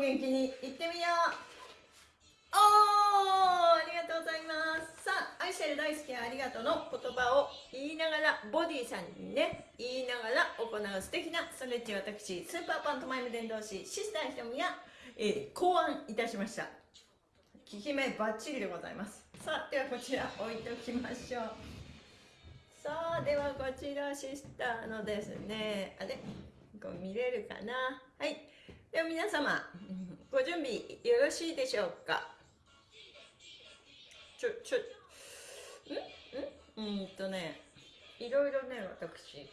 元気にいってみよう。おーありがとうございます。さあ愛してる大好きありがとうの言葉を言いながらボディさんにね言いながら行う素敵なストレッチ私スーパーパントマイム伝道師シスターひとみが、えー、考案いたしました。効き目バッチリでございます。さあではこちら置いておきましょう。さあではこちらシスターのですねあれ？こう見れるかな？はい。では皆様ご準備よろしいでしょうか？ちょちょん？ん？うんとねいろいろね私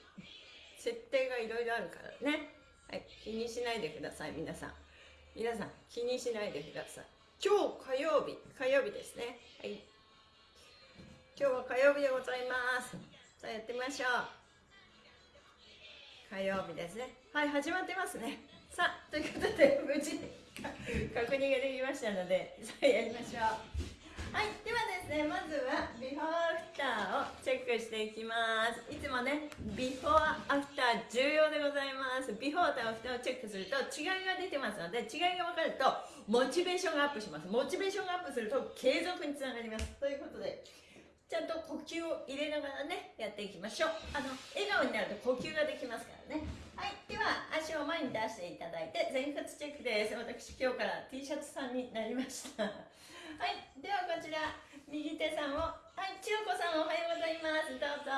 設定がいろいろあるからね。はい気にしないでください皆さん。皆さん気にしないでください。今日火曜日火曜日ですね。はい。今日は火曜日でございます。さあやってみましょう。火曜日ですね。はい始まってますね。さあということで無事確認ができましたのでさあやりましょう。はいではですねまずはビフォーアフターをチェックしていきます。いつもねビフォーアフター重要でございます。ビフォーとアフターをチェックすると違いが出てますので違いが分かるとモチベーションがアップします。モチベーションがアップすると継続につながります。ということでちゃんと呼吸を入れながらねやっていきましょう。あの笑顔になると呼吸ができますからね。はいでは足を前に出していただいて前屈チェックです。私今日から T シャツさんになりました。はいではこちら右手さんをはい千代子さんおはようございます。どうぞ。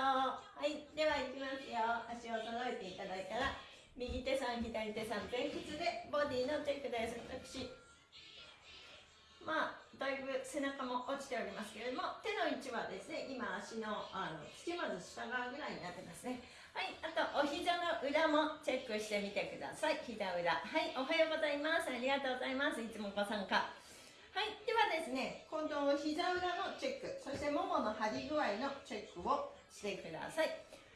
はいではいきますよ。足を揃えていただいたら右手さん左手さん前屈でボディのチェックです。私だいぶ背中も落ちておりますけれども手の位置はですね今足のあの土まず下側ぐらいになってますね。はいあとお膝の裏もチェックしてみてください。膝裏。はいおはようございます。ありがとうございます。いつもご参加。はいではですね今度膝裏のチェック。そしてももの張り具合のチェックをしてください。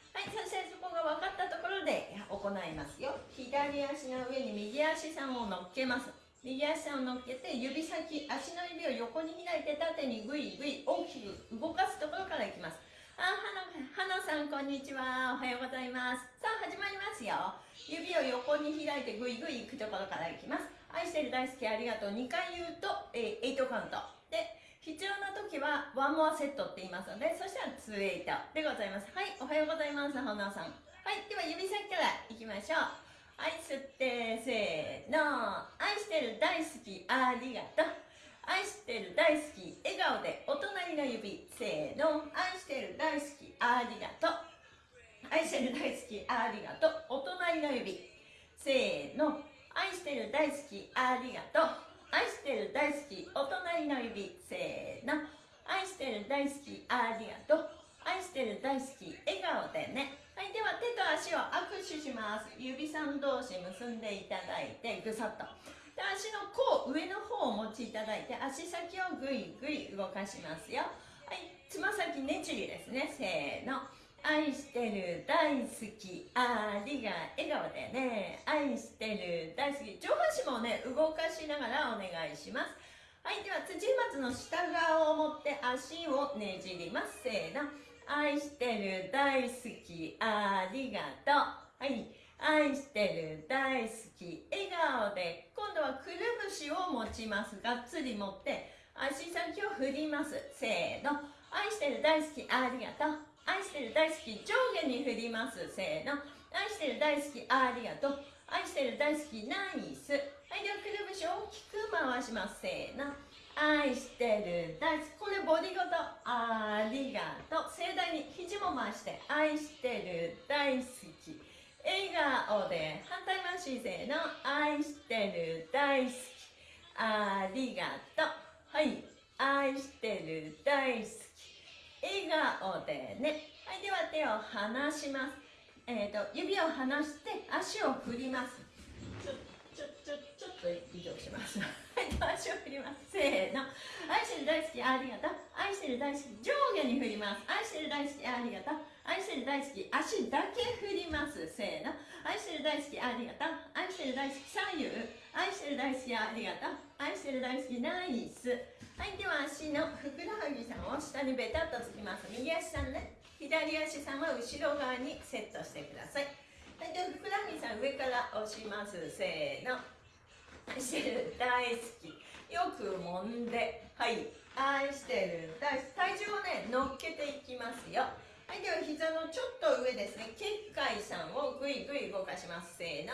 はい、そしてそこが分かったところで行いますよ。左足の上に右足さんを乗っけます。右足を乗っけて指先足の指を横に開いて縦にグイグイ大きく動かすところからいきます。あはなはなさんこんにちは。おはようございます。さあ始まりますよ。指を横に開いてグイグイいくところからいきます。愛してる大好きありがとう。2回言うと、えー、8カウント。で必要な時はワンモアセットって言いますのでそしたら2 8でございます。はいおはようございます花さん。はいでは指先からいきましょう。愛吸ってせーの。愛してる大好きありがとう。愛してる大好き笑顔でお隣の指せーの。愛してる大好きありがとう。愛してる大好きありがとう。お隣の指せーの。愛してる大好きありがとう。愛してる大好きお隣の指せーの。愛してる大好きありがとう。愛してる大好き笑顔でね。はいでは手と足を握手します。指さん同士結んでいただいてぐさっと。で足の甲上の方を持ちいただいて足先をぐいぐい動かしますよ。はいつま先ねちりですね。せーの。愛してる大好きありが笑顔でね。愛してる大好き。上半身もね動かしながらお願いします。はいでは辻松の下側を持って足をねじります。せーの。愛してる大好きありがとう。はい。愛してる大好き笑顔で今度はくるぶしを持ちます。がっつり持って足先を振ります。せーの。愛してる大好きありがとう。愛してる大好き上下に振ります。せーの。愛してる大好きありがとう。愛してる大好きナイス。はい。ではくるぶしを大きく回します。せーの。愛してる大好きこれボディごと。ありがと。う盛大に肘も回して愛してる大好き笑顔で反対回しせーの。愛してる大好きありがとうはい。愛してる大好き笑顔でねはい。では手を離します。えっ、ー、と指を離して足を振ります。ちょちょちょちょっと移動します。はい足を振ります。せーの。愛してる大好きありがとう。愛してる大好き上下に振ります。愛してる大好きありがとう。愛してる大好き足だけ振ります。せーの。愛してる大好きありがとう。愛してる大好き左右。愛してる大好きありがとう。愛してる大好きナイス。はいでは足のふくらはぎさんを下にベタっとつきます。右足さんね。左足さんは後ろ側にセットしてください。はい、ではふくらはぎさん上から押します。せーの。愛してる大好き。よく揉んで。はい。愛してる。大好き。体重をね乗っけていきますよ。はいでは膝のちょっと上ですね。結界さんをぐいぐい動かします。せーの。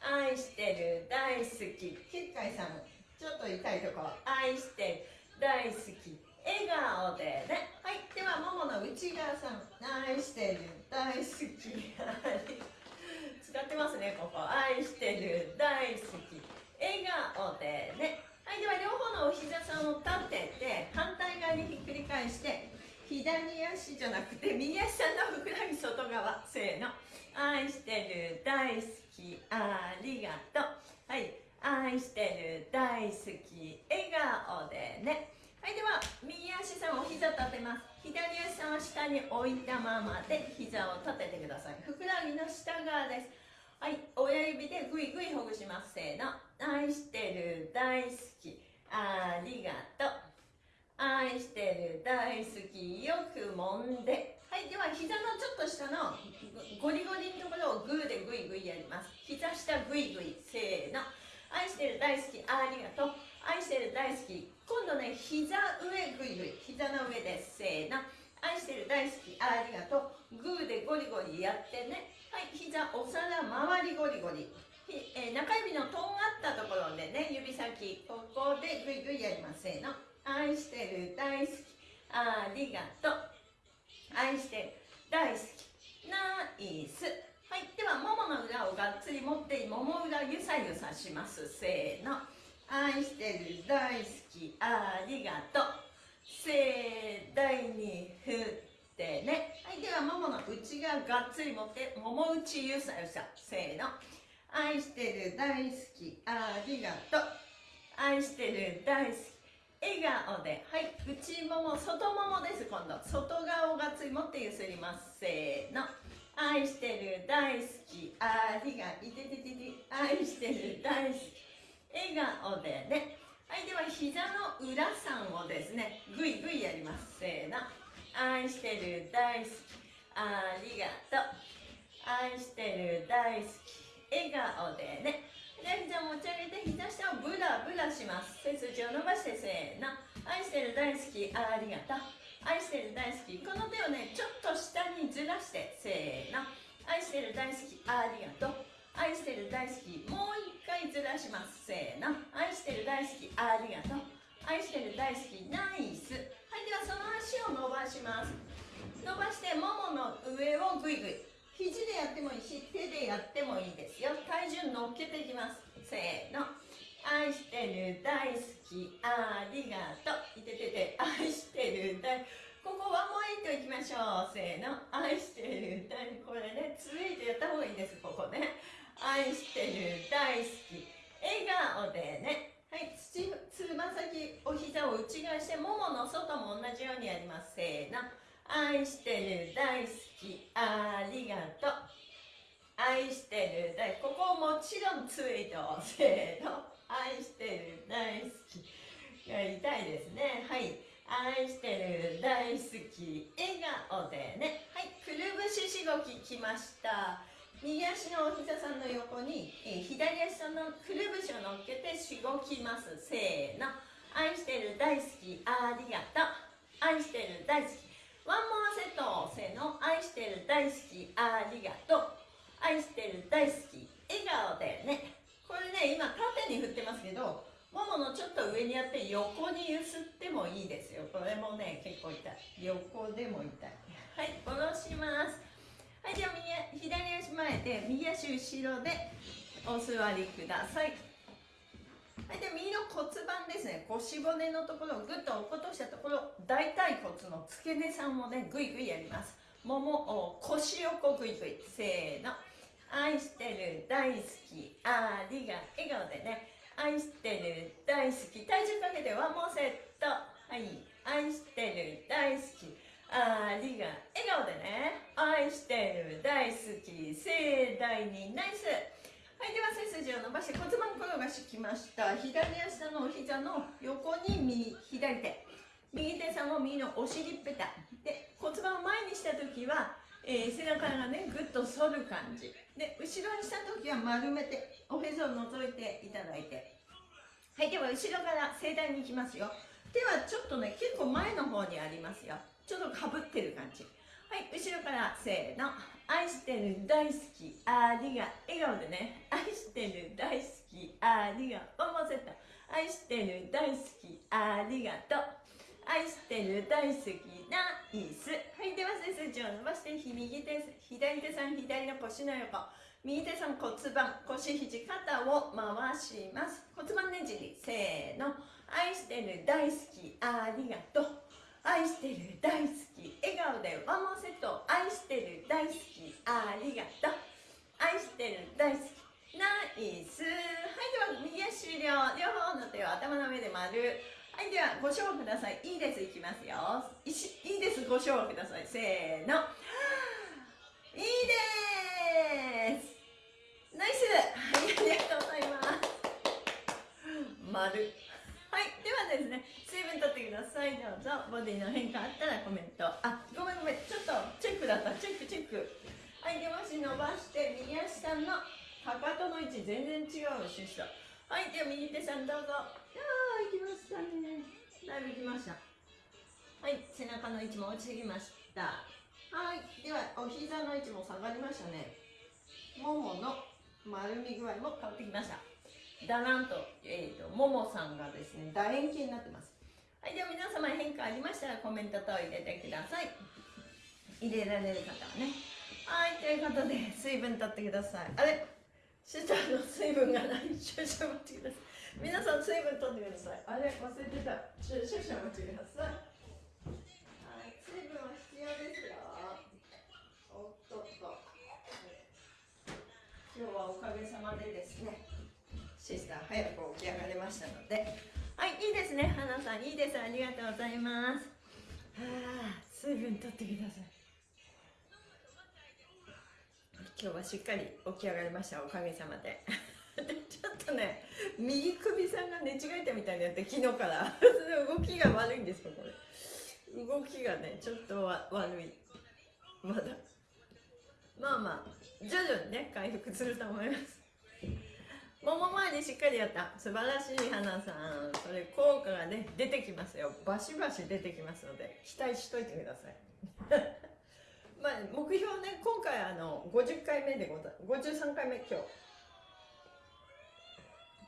愛してる。大好き。結界さんちょっと痛いとこ。ろ愛してる。大好き。笑顔でね。はいではももの内側さん。愛してる。大好き。使ってますねここ愛してる大好き笑顔でね。はいでは両方のお膝さんを立てて反対側にひっくり返して左足じゃなくて右足さんのふくらはぎ外側せーの。愛してる大好きありがとう。はい愛してる大好き笑顔でね。はいでは右足さんお膝立てます。左足さんは下に置いたままで膝を立ててください。ふくらはぎの下側です。はい親指でぐいぐいほぐします。せーの。愛してる大好き。ありがとう。愛してる大好き。よく揉んで。はいでは膝のちょっと下のゴリゴリのところをグーでグイグイやります。膝下グイグイせーの。愛してる大好き。ありがとう。愛してる大好き。今度ね膝上グイグイ。膝の上ですせーの。愛してる大好き。ありがとう。グーでゴリゴリやってね。はい膝お皿周りゴリゴリ。えー、中指のとんがったところでね指先ここでグイグイやりますせーの。愛してる大好き。ありがとう。愛してる大好き。ナイス。はいではももの裏をがっつり持ってもも裏ゆさゆさします。せーの。愛してる大好き。ありがとう。盛大に振ってね。はいではももの内側がっつり持ってもも内ゆさゆさせーの。愛してる大好き。ありがとう。愛してる大好き。笑顔で。はい。内もも外ももです。今度。外側をがつり持ってゆすります。せーの。愛してる大好き。ありがいてててて。愛してる大好き。笑顔でね。はいでは膝の裏さんをですね。ぐいぐいやります。せーの。愛してる大好き。ありがとう。愛してる大好き。笑顔でね。で膝持ち上げて膝下をブラブラします。背筋を伸ばしてせーの。愛してる大好きありがとう。愛してる大好きこの手をねちょっと下にずらしてせーの。愛してる大好きありがとう。愛してる大好きもう一回ずらします。せーの。愛してる大好きありがとう。愛してる大好きナイス。はいではその足を伸ばします。伸ばしてももの上をぐいぐい肘でやってもいいし手でやってもいいですよ。体重乗っけていきます。せーの。愛してる大好き。ありがとう。いててて愛してる大ここワンモエイトいきましょう。せーの。愛してる大これねついてやった方がいいです。ここね。愛してる大好き。笑顔でね。はい。つま先お膝を内側してももの外も同じようにやります。せーの。愛してる大好きありがとう。愛してる大ここもちろんツイートせーの。愛してる大好きが痛いですね。はい。愛してる大好き笑顔でね。はい。くるぶししごききました。右足のお膝さんの横に、え、左足のくるぶしを乗っけてしごきます。せーの。愛してる大好きありがとう。愛してる大好きワンモアセットせの愛してる大好きありがとう。愛してる大好き笑顔でね。これね今縦に振ってますけどもものちょっと上にやって横に揺すってもいいですよ。これもね結構痛い。横でも痛い。はい下ろします。はいでは右左足前で右足後ろでお座りください。はいで右の骨盤ですね。腰骨のところをぐっと落っことしたところ大腿骨の付け根さんもねぐいぐいやります。もも腰横ぐいぐいせーの。愛してる大好きありが笑顔でね。愛してる大好き。体重かけてワンモーセット。はい。愛してる大好きありが笑顔でね。愛してる大好き。盛大にナイス。はいでは背筋を伸ばして骨盤転がしきました。左足のお膝の横に右左手。右手さんを右のお尻ペタ。で骨盤を前にした時は、えー、背中がねぐっと反る感じ。で後ろにした時は丸めておへそを覗いていただいて。はいでは後ろから盛大にいきますよ。手はちょっとね結構前の方にありますよ。ちょっとかぶってる感じ。はい後ろからせーの。愛してる大好きありが笑顔でね。愛してる大好きありがとうセット愛してる大好きありがと。う愛してる大好きな椅子はいでは背筋を伸ばして右手左手さん左の腰の横。右手さん骨盤。腰肘肩を回します。骨盤ねじり。せーの。愛してる大好きありがと。う愛してる大好き笑顔でワンモンセット愛してる大好きありがとう。愛してる大好きナイス。はいでは右足終了両方の手を頭の上で丸。はいではご賞をください。いいですいきますよ。いいですご賞をください。せーの。いいです。ナイス。はいありがとうございます。丸。はいではですね水分とってくださいどうぞボディの変化あったらコメント。あごめんごめん。ちょっとチェックだった。チェックチェック。はいでもし伸ばして右足さんのかかとの位置全然違うシストはいでは右手さんどうぞ。行きましたね。だいぶ行きました。はい背中の位置も落ちてきました。はいではお膝の位置も下がりましたね。ももの丸み具合も変わってきました。だなんと,、えーと、ももさんがですね楕円形になってます。はいでは皆様変化ありましたらコメントと入れてください。入れられる方はね。はいということで水分とってください。あれ？シュタの水分がない。少々待ってください。皆さん水分取ってください。あれ？忘れてた。少々お待ちください。はい水分は必要ですよ。おっとっと。今日はおかげさまでですねシスター早く起き上がれましたのではいいいですね。花さんいいです。ありがとうございます。はあ水分取ってください。今日はしっかり起き上がりましたおかげさまで。ちょっとね右首さんが寝違えたみたいになって昨日から。動きが悪いんですよこれ動きがねちょっとわ悪い。まだ。まあまあ徐々にね回復すると思います。もも前にしっかりやった。素晴らしい花さん。それ効果がね出てきますよ。バシバシ出てきますので期待しといてください。まあ目標ね今回あの50回目でござ53回目今日。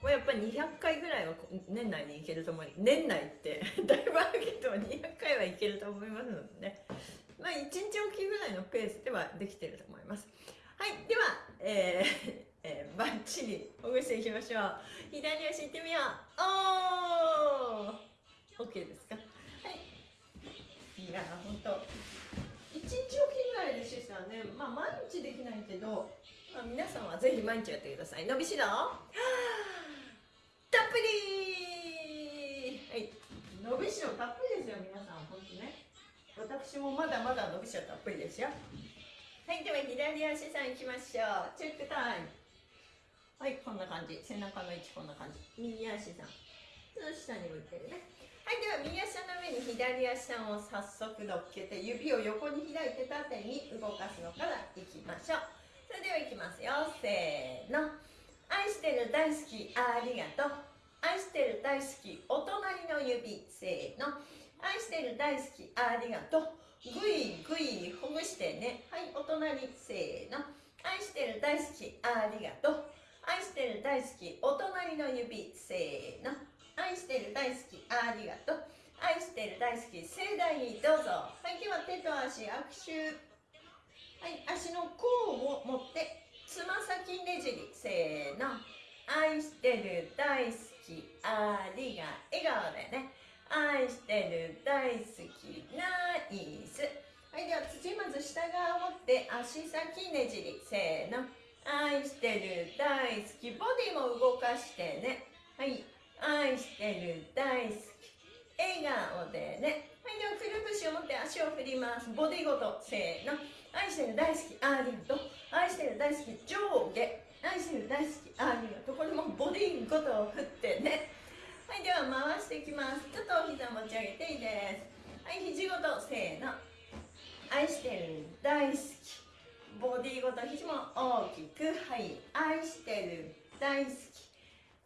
これやっぱり200回ぐらいは年内にいけると思う。年内ってだいぶあるけど200回はいけると思いますのでね。まあ1日おきぐらいのペースではできてると思います。はいではえーえー、バッチリほぐしていきましょう。左足いってみよう。おー! OK ですか?はい。いやほんと。1日おきぐらいでしたらね。まあ毎日できないけど、まあ、皆さんはぜひ毎日やってください。伸びしろ!はあたっぷり!はい。伸びしろたっぷりですよ皆さん本当ね。私もまだまだ伸びしろたっぷりですよ。はいでは左足さんいきましょう。チェックタイムはいこんな感じ。背中の位置こんな感じ。右足さん。下に向いてるね。はいでは右足の上に左足さんを早速乗っけて指を横に開いて縦に動かすのからいきましょう。それではいきますよ。せーの。愛してる大好きありがとう。愛してる大好きお隣の指。せーの。愛してる大好きありがとう。ぐいぐいほぐしてね。はいお隣。せーの。愛してる大好きありがとう。愛してる大好きお隣の指せーの。愛してる大好きありがとう。愛してる大好き盛大にどうぞ。はいでは手と足握手。はい足の甲を持ってつま先ねじりせーの。愛してる大好きありが笑顔でね。愛してる大好きナイス。はいでは土まず下側を持って足先ねじりせーの。愛してる大好きボディも動かしてね。はい。愛してる大好き笑顔でね。はいではくるぶしを持って足を振ります。ボディごとせーの。愛してる大好きありがと。う愛してる大好き上下。愛してる大好きありがとうこれもボディごと振ってね。はいでは回していきます。ちょっとお膝持ち上げていいです。はい肘ごとせーの。愛してる大好きボディごと肘も大きくはい愛してる。大好き。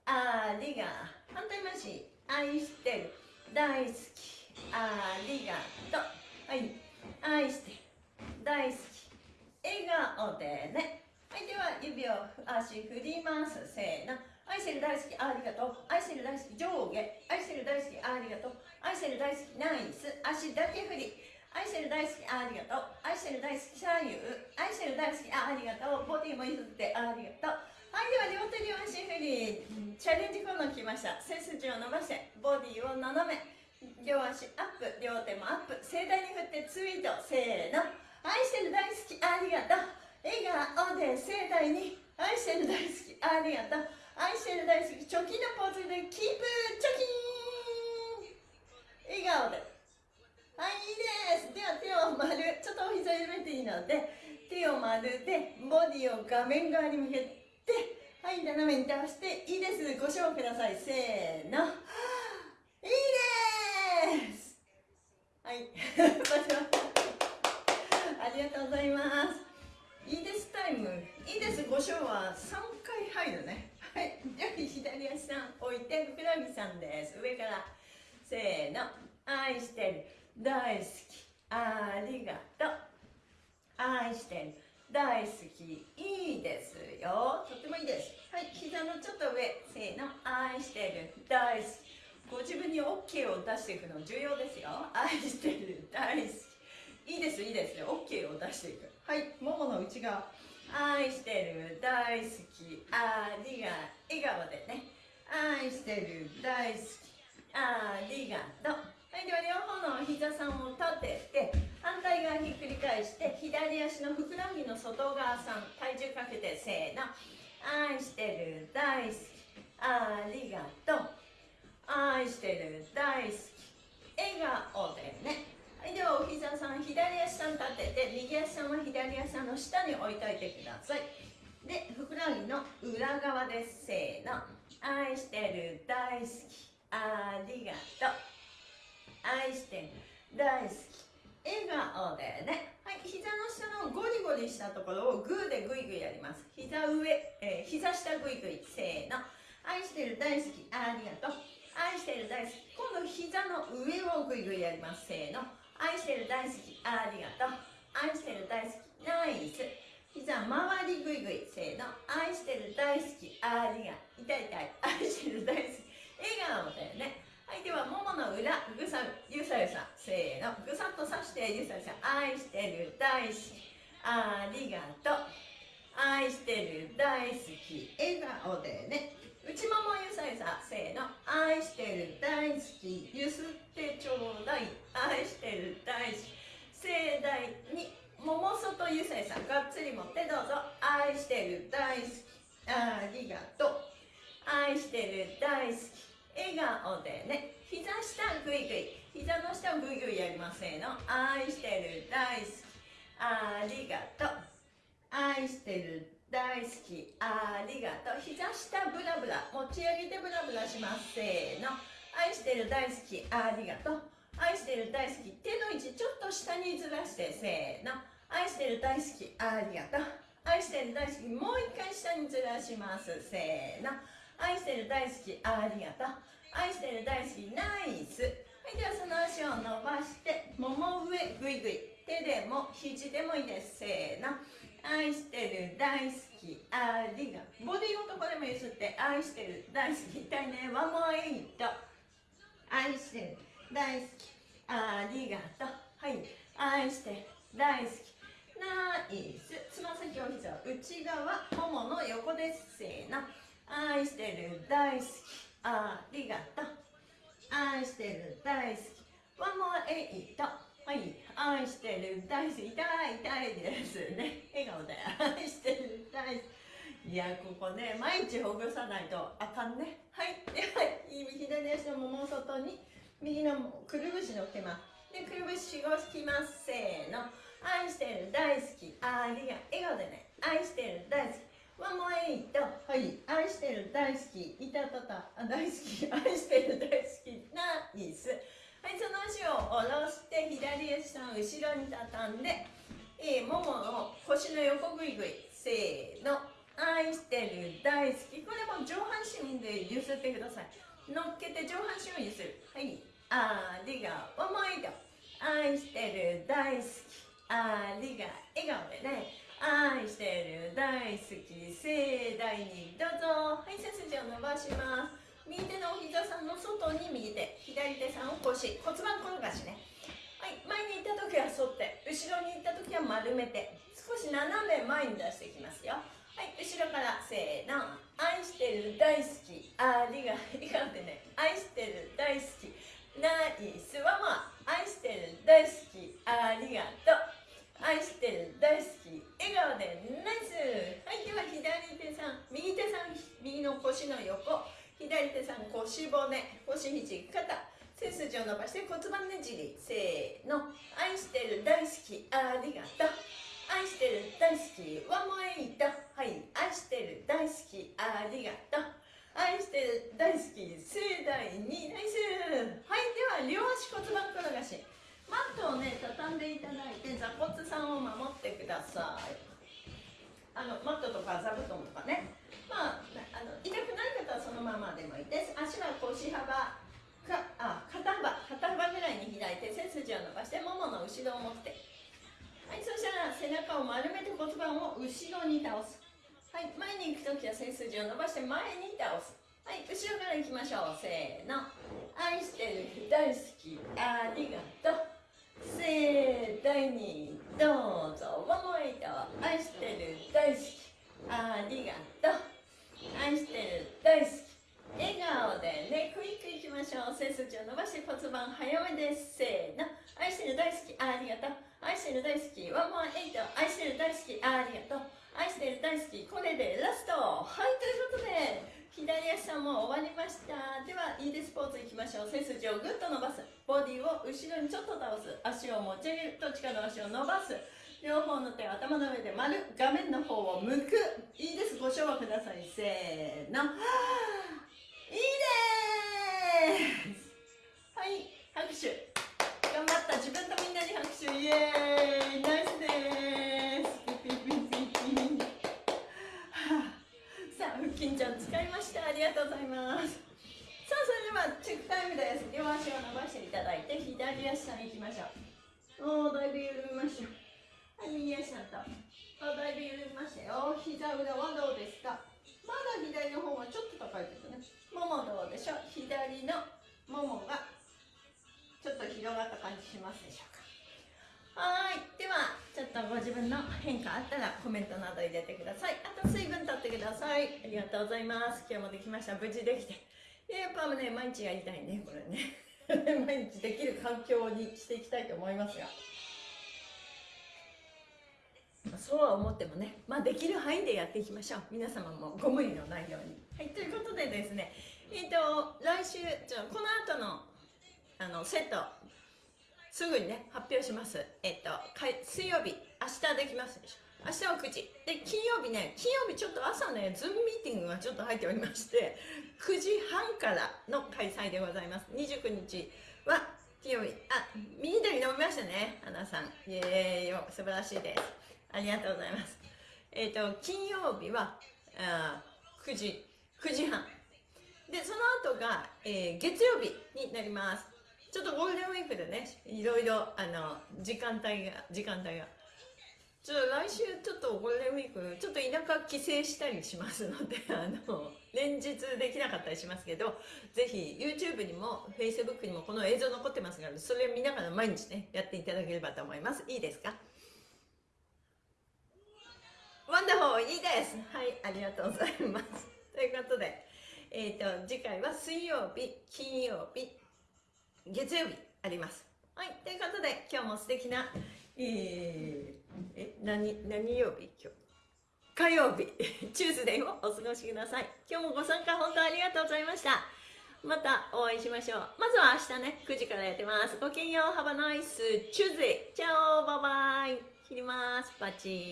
ありが反対回し。愛してる。大好き。ありがとう。はい。愛してる大好き。笑顔でね。はいでは指を足振ります。せーの。愛してる大好き。ありがとう。愛してる大好き。上下。愛してる大好き。ありがとう。愛してる大好き。ナイス。足だけ振り。愛してる大好きありがとう。愛してる大好き左右愛してる大好きありがとう。ボディも譲ってありがとう。はいでは両手両足振りチャレンジコーナー来ました。背筋を伸ばしてボディを斜め。両足アップ。両手もアップ。盛大に振ってツイート。せーの。愛してる大好きありがとう。笑顔で盛大に。愛してる大好きありがとう。愛してる大好きチョキのポーズでキープチョキーン。笑顔で。はいいいです。では手を丸ちょっとお膝緩めていいので手を丸でボディを画面側に向けてはい斜めに倒していいです。ご賞ください。せーの。いいです。はい。ありがとうございます。いいです。タイム。いいです。ご賞は3回入るね。はい。じゃあ左足さん置いてふくらはぎさんです。上から。せーの。愛してる。大好き。ありがとう。愛してる。大好き。いいですよ。とってもいいです。はい膝のちょっと上。せーの。愛してる。大好き。ご自分に OK を出していくの重要ですよ。愛してる。大好き。いいですいいです OK を出していく。はいももの内側。愛してる。大好き。ありが笑顔でね。愛してる。大好き。ありがとう。はいでは両方の膝さんを立てて反対側ひっくり返して左足のふくらはぎの外側さん体重かけてせーの。愛してる大好き。ありがとう。愛してる大好き。笑顔でね。はいではお膝さん左足さん立てて右足さんは左足の下に置いといてください。でふくらはぎの裏側です。せーの。愛してる大好き。ありがとう。愛してる大好き。笑顔でね。はい膝の下のゴリゴリしたところをグーでグイグイやります。膝上、えー、膝下グイグイせーの。愛してる大好き。ありがとう。愛してる大好き。今度膝の上をグイグイやります。せーの。愛してる大好き。ありがとう。愛してる大好き。ナイス。膝周りグイグイせーの。愛してる大好き。ありが痛い痛い。愛してる大好き。笑顔でね。はいではももの裏ぐさゆさゆさせーの。ぐさっとさしてゆさゆさ愛してる大好きありがとう。愛してる大好き。笑顔でね。内ももゆさゆさせーの。愛してる大好き。ゆすってちょうだい。愛してる大好き。盛大にもも外ゆさゆさがっつり持ってどうぞ。愛してる大好き。ありがとう。愛してる大好き。笑顔でね。膝下グイグイ。膝の下をグイグイやりませんの。愛してる大好き。ありがとう。愛してる大好き。ありがとう。膝下ブラブラ。持ち上げてブラブラしますせーの。愛してる大好き。ありがとう。愛してる大好き。手の位置ちょっと下にずらしてせーの。愛してる大好き。ありがとう。愛してる大好き。もう一回下にずらします。せーの。愛してる大好きありがとう。愛してる大好きナイス。はいではその足を伸ばしてもも上ぐいぐい。手でも肘でもいいです。せーの。愛してる大好きありがとう。ボディごとこれも譲って愛してる大好き痛いね。ワンモアエイト。愛してる大好きありがとう。はい。愛して大好きナイス。つま先お膝内側ももの横です。せーの。愛してる大好き。ありがとう愛してる大好き。ワンモアエイト。はい。愛してる大好き。痛い痛いですね。笑顔で。愛してる大好き。いやここね毎日ほぐさないとあかんね。はい。では左足のもも外に。右のくるぶしのっけます。でくるぶしを引きます。せーの。愛してる大好き。ありが笑顔でね。愛してる大好き。ワンモエイトはい。愛してる大好き。いたたた。あ大好き。愛してる大好き。ナイス。はいその足を下ろして左足の後ろに畳んで、えー、ももの腰の横ぐいぐい。せーの。愛してる大好き。これも上半身で揺すってください。乗っけて上半身を揺する。はい。ありがとうもう一度愛してる大好き。ありが笑顔でね愛してる。大好き。盛大にどうぞ。はい背筋を伸ばします。右手のお膝さんの外に右手左手さんを腰。骨盤転がしね。はい前に行った時は反って後ろに行った時は丸めて少し斜め前に出していきますよ。はい後ろからせーの。愛してる大好き。ありが笑顔でね。愛してる大好き。ナイスワマ愛してる大好き。ありがとう。愛してる大好き笑顔でナイス。はいでは左手さん右手さん右の腰の横。左手さん腰骨。腰肘肩。背筋を伸ばして骨盤ねじり。せーの。愛してる大好きありがとう。愛してる大好きワンモエイトはい。愛してる大好きありがとう。愛してる大好き盛大にナイスはいでは両足骨盤転がし。マットをね畳んでいただいて座骨さんを守ってください。あのマットとか座布団とかね。まああの痛くない方はそのままでもいいです。足は腰幅かあ肩幅肩幅ぐらいに開いて背筋を伸ばしてももの後ろを持って。はいそしたら背中を丸めて骨盤を後ろに倒す。はい前に行く時は背筋を伸ばして前に倒す。はい後ろから行きましょう。せーの。愛してる大好き。ありがとう。盛大にどうぞワンモエイト愛してる大好きありがとう愛してる大好き笑顔でねクイックいきましょう背筋を伸ばして骨盤早めですせーの愛してる大好きありがとう愛してる大好きワンモアエイト愛してる大好きありがとう愛してる大好きこれでラストはいということで左足さんも終わりましたではいいですポーズいきましょう背筋をぐっと伸ばすボディを後ろにちょっと倒す。足を持ち上げるどっちかの足を伸ばす。両方の手を頭の上で丸画面の方を向く。いいです。ご唱和ください。せーの。いいですうございます。今日もできました。無事できて。やっぱね毎日やりたいねこれね。毎日できる環境にしていきたいと思いますが。そうは思ってもね、まあ、できる範囲でやっていきましょう。皆様もご無理のないように。はいということでですねえっ、ー、と来週じゃこの後のあのセットすぐにね発表します。えっと水曜日明日できますでしょ。明日は9時。で金曜日ね金曜日ちょっと朝ねズームミーティングがちょっと入っておりまして9時半からの開催でございます。29日は金曜日。あ緑飲みましたね花さん。イエーイ。素晴らしいです。ありがとうございます。えっ、ー、と金曜日はあ9時9時半。でその後が、えー、月曜日になります。ちょっとゴールデンウィークでねいろいろあの時間帯が時間帯が。ちょっと来週ちょっとゴールデンウィークちょっと田舎帰省したりしますのであの連日できなかったりしますけどぜひ YouTube にも Facebook にもこの映像残ってますからそれを見ながら毎日ねやっていただければと思います。いいですか？ワンダホーいいです。はいありがとうございます。ということでえっ、ー、と次回は水曜日金曜日月曜日あります。はい、ということで今日も素敵な、えー、え、何、何曜日？今日。火曜日、チューズデーをお過ごしください。今日もご参加本当ありがとうございました。またお会いしましょう。まずは明日ね、9時からやってます。ごきげんよう、ハバナイス、チューズデー。チャオバイバイ。切ります。パチ